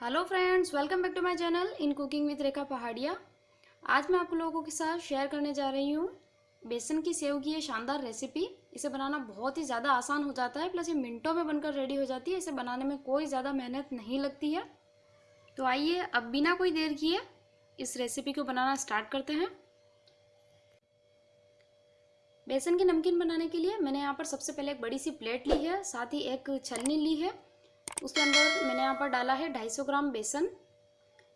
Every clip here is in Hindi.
Hello friends welcome back to my channel in cooking with Rekha Pahadia आज मैं आप लोगों के साथ शेयर करने जा रही हूँ बेसन की सेव की ये शानदार रेसिपी इसे बनाना बहुत ही ज़्यादा आसान हो जाता है प्लस ये मिनटों में बनकर रेडी हो जाती है। इसे बनाने में कोई ज़्यादा मेहनत नहीं लगती है। तो आइए अब बिना कोई देर किए इस रेसिपी को बनाना स्टार्ट करते हैं। बेसन की नमकीन बनाने के लिए मैंने यहाँ पर सबसे पहले एक बड़ी सी प्लेट ली है, साथ ही एक छलनी ली है। उसके अंदर मैंने यहाँ पर डाला है 250 ग्राम बेसन,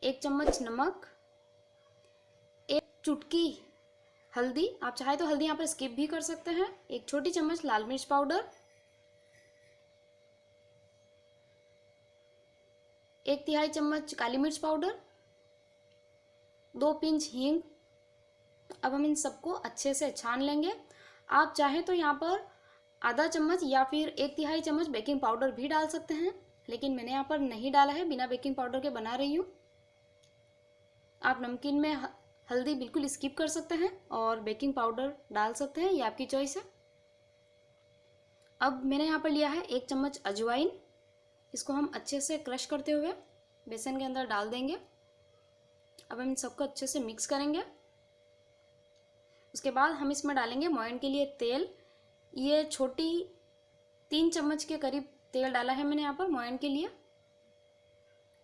एक चम्मच नमक, एक चुटकी हल्दी। आप चाहे तो हल्दी यहाँ पर स्किप भी कर सकते हैं। एक छोटी चम्मच लाल मिर्च पाउडर, एक तिहाई चम्मच काली मिर्च पाउडर, दो पिंच हींग। अब हम इन सबको अच्छे से छान लेंगे। आप चाहें तो यहाँ पर आधा चम्मच या फिर एक तिहाई चम्मच बेकिंग पाउडर भी डाल सकते हैं। लेकिन मैंने यहाँ पर नहीं डाला है, बिना बेकिंग पाउडर के बना रही हूँ। आप नमकीन में हल्दी बिल्कुल स्किप कर सकते हैं और बेकिंग पाउडर डाल सकते हैं, ये आपकी चॉइस है। अब मैंने यहाँ पर लिया है एक चम्मच अजवाइन। इसको हम अच्छे से क्रश करते हुए बेसन के अंदर डाल देंगे। अब हम इन सबको अच्छे से मिक्स करेंगे। उसके बाद हम इसमें डालेंगे मोयन के लिए तेल। ये छोटी तीन चम्मच के करीब तेल डाला है मैंने यहाँ पर मोयन के लिए।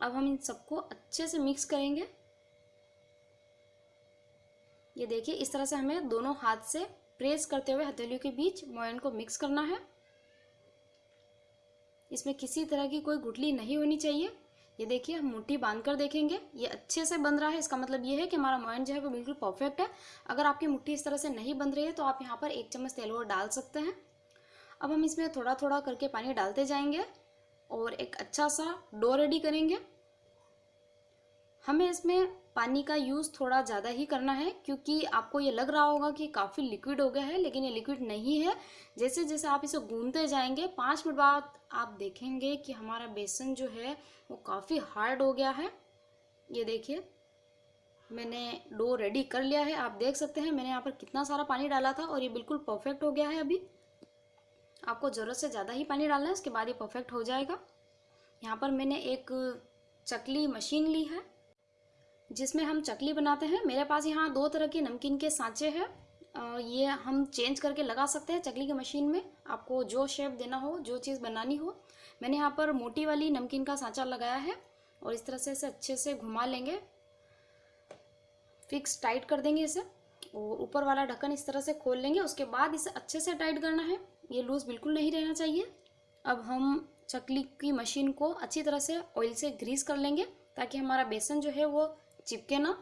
अब हम इन सबको अच्छे से मिक्स करेंगे। ये देखिए, इस तरह से हमें दोनों हाथ से प्रेस करते हुए हथेलियों के बीच मोयन को मिक्स करना है। इसमें किसी तरह की कोई गुटली नहीं होनी चाहिए। ये देखिए, हम मुट्ठी बाँध कर देखेंगे। ये अच्छे से बंध रहा है, इसका मतलब ये है कि हमारा मोयन जो है वो बिल्कुल परफेक्ट है। अगर आपकी मुट्ठी इस तरह से नहीं बंध रही है तो आप यहाँ पर एक चम्मच तेल और डाल सकते हैं। अब हम इसमें थोड़ा थोड़ा करके पानी डालते जाएँगे और एक अच्छा सा डो रेडी करेंगे। हमें इसमें पानी का यूज़ थोड़ा ज़्यादा ही करना है क्योंकि आपको ये लग रहा होगा कि काफ़ी लिक्विड हो गया है, लेकिन ये लिक्विड नहीं है। जैसे जैसे आप इसे गूंदते जाएँगे, पाँच मिनट बाद आप देखेंगे कि हमारा बेसन जो है वो काफ़ी हार्ड हो गया है। ये देखिए, मैंने डो रेडी कर लिया है। आप देख सकते हैं, मैंने यहाँ पर कितना सारा पानी डाला था और ये बिल्कुल परफेक्ट हो गया है अभी। आपको ज़रूरत से ज़्यादा ही पानी डालना है, उसके बाद ये परफेक्ट हो जाएगा। यहाँ पर मैंने एक चकली मशीन ली है, जिसमें हम चकली बनाते हैं। मेरे पास यहाँ दो तरह के नमकीन के सांचे हैं। ये हम चेंज करके लगा सकते हैं चकली की मशीन में। आपको जो शेप देना हो, जो चीज़ बनानी हो। मैंने यहाँ पर मोटी वाली नमकीन का सांचा लगाया है और इस तरह से इसे अच्छे से घुमा लेंगे। फिक्स टाइट कर देंगे इसे और ऊपर वाला ढक्कन इस तरह से खोल लेंगे। उसके बाद इसे अच्छे से टाइट करना है। ये लूज़ बिल्कुल नहीं रहना चाहिए। अब हम चकली की मशीन को अच्छी तरह से ऑयल से ग्रीस कर लेंगे ताकि हमारा बेसन जो है वो चिपके ना।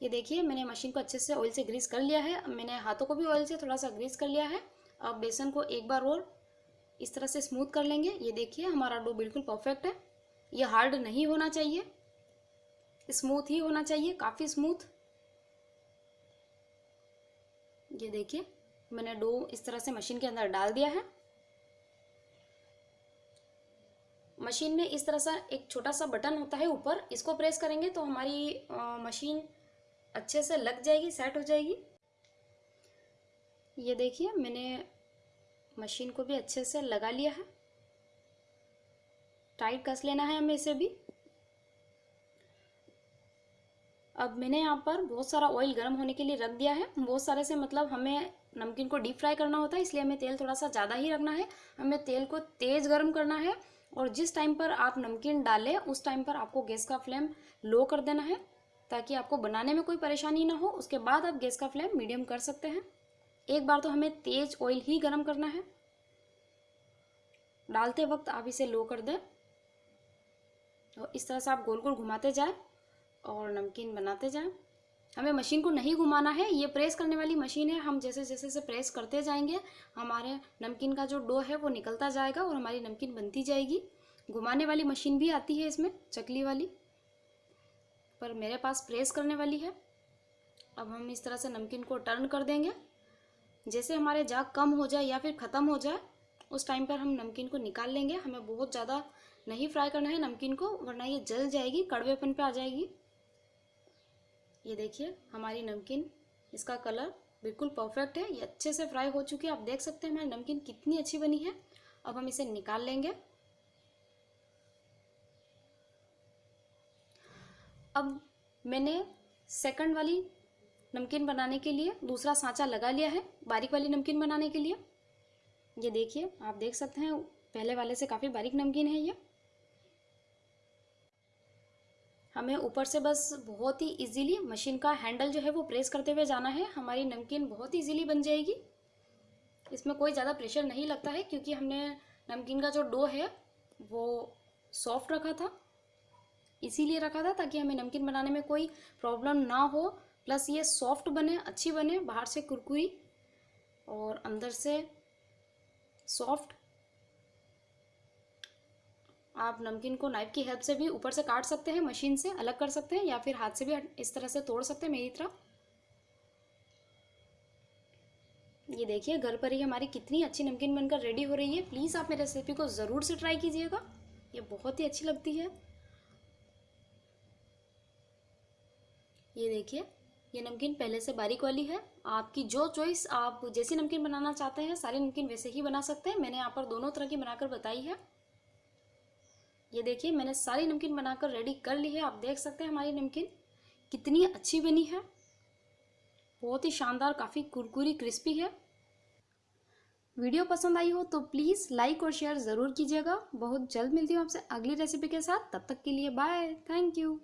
ये देखिए, मैंने मशीन को अच्छे से ऑयल से ग्रीस कर लिया है। मैंने हाथों को भी ऑयल से थोड़ा सा ग्रीस कर लिया है। अब बेसन को एक बार और इस तरह से स्मूथ कर लेंगे। ये देखिए, हमारा डो बिल्कुल परफेक्ट है। ये हार्ड नहीं होना चाहिए। स्मूथ ही होना चाहिए, काफ़ी स्मूथ ये देखिए मैंने डो इस तरह से मशीन के अंदर डाल दिया है। मशीन में इस तरह सा एक छोटा सा बटन होता है ऊपर, इसको प्रेस करेंगे तो हमारी मशीन अच्छे से लग जाएगी, सेट हो जाएगी। ये देखिए, मैंने मशीन को भी अच्छे से लगा लिया है। टाइट कस लेना है हमें इसे भी। अब मैंने यहाँ पर बहुत सारा ऑयल गर्म होने के लिए रख दिया है। बहुत सारे से मतलब हमें नमकीन को डीप फ्राई करना होता है, इसलिए हमें तेल थोड़ा सा ज़्यादा ही रखना है। हमें तेल को तेज़ गर्म करना है और जिस टाइम पर आप नमकीन डालें, उस टाइम पर आपको गैस का फ्लेम लो कर देना है, ताकि आपको बनाने में कोई परेशानी ना हो। उसके बाद आप गैस का फ्लेम मीडियम कर सकते हैं। एक बार तो हमें तेज ऑयल ही गर्म करना है। डालते वक्त आप इसे लो कर दें। और इस तरह से आप गोल गोल घुमाते जाए और नमकीन बनाते जाएँ। हमें मशीन को नहीं घुमाना है, ये प्रेस करने वाली मशीन है। हम जैसे जैसे से प्रेस करते जाएँगे, हमारे नमकीन का जो डो है वो निकलता जाएगा और हमारी नमकीन बनती जाएगी। घुमाने वाली मशीन भी आती है इसमें, चकली वाली, पर मेरे पास प्रेस करने वाली है। अब हम इस तरह से नमकीन को टर्न कर देंगे। जैसे हमारे जाग कम हो जाए या फिर ख़त्म हो जाए, उस टाइम पर हम नमकीन को निकाल लेंगे। हमें बहुत ज़्यादा नहीं फ्राई करना है नमकीन को, वरना ये जल जाएगी कड़वेपन पे आ जाएगी। ये देखिए, हमारी नमकीन, इसका कलर बिल्कुल परफेक्ट है। ये अच्छे से फ्राई हो चुकी है। आप देख सकते हैं हमारी नमकीन कितनी अच्छी बनी है। अब हम इसे निकाल लेंगे। अब मैंने सेकंड वाली नमकीन बनाने के लिए दूसरा सांचा लगा लिया है, बारीक वाली नमकीन बनाने के लिए। ये देखिए, आप देख सकते हैं, पहले वाले से काफ़ी बारीक नमकीन है ये। हमें ऊपर से बस बहुत ही इजीली मशीन का हैंडल जो है वो प्रेस करते हुए जाना है। हमारी नमकीन बहुत ही इजीली बन जाएगी। इसमें कोई ज़्यादा प्रेशर नहीं लगता है क्योंकि हमने नमकीन का जो डो है, वो सॉफ्ट रखा था। इसीलिए रखा था ताकि हमें नमकीन बनाने में कोई प्रॉब्लम ना हो। प्लस ये सॉफ्ट बने, अच्छी बने, बाहर से कुरकुरी और अंदर से सॉफ्ट आप नमकीन को नाइफ की हेल्प से भी ऊपर से काट सकते हैं, मशीन से अलग कर सकते हैं या फिर हाथ से भी इस तरह से तोड़ सकते हैं, मेरी तरह। ये देखिए, घर पर ही हमारी कितनी अच्छी नमकीन बनकर रेडी हो रही है। प्लीज़ आप मेरी रेसिपी को ज़रूर से ट्राई कीजिएगा। ये बहुत ही अच्छी लगती है। ये देखिए, ये नमकीन पहले से बारीक वाली है। आपकी जो चॉइस आप जैसी नमकीन बनाना चाहते हैं, सारी नमकीन वैसे ही बना सकते हैं। मैंने यहाँ पर दोनों तरह की बनाकर बताई है। ये देखिए, मैंने सारी नमकीन बनाकर रेडी कर ली है। आप देख सकते हैं हमारी नमकीन कितनी अच्छी बनी है। बहुत ही शानदार, काफ़ी कुरकुरी क्रिस्पी है। वीडियो पसंद आई हो तो प्लीज़ लाइक और शेयर ज़रूर कीजिएगा। बहुत जल्द मिलती हूँ आपसे अगली रेसिपी के साथ। तब तक के लिए बाय थैंक यू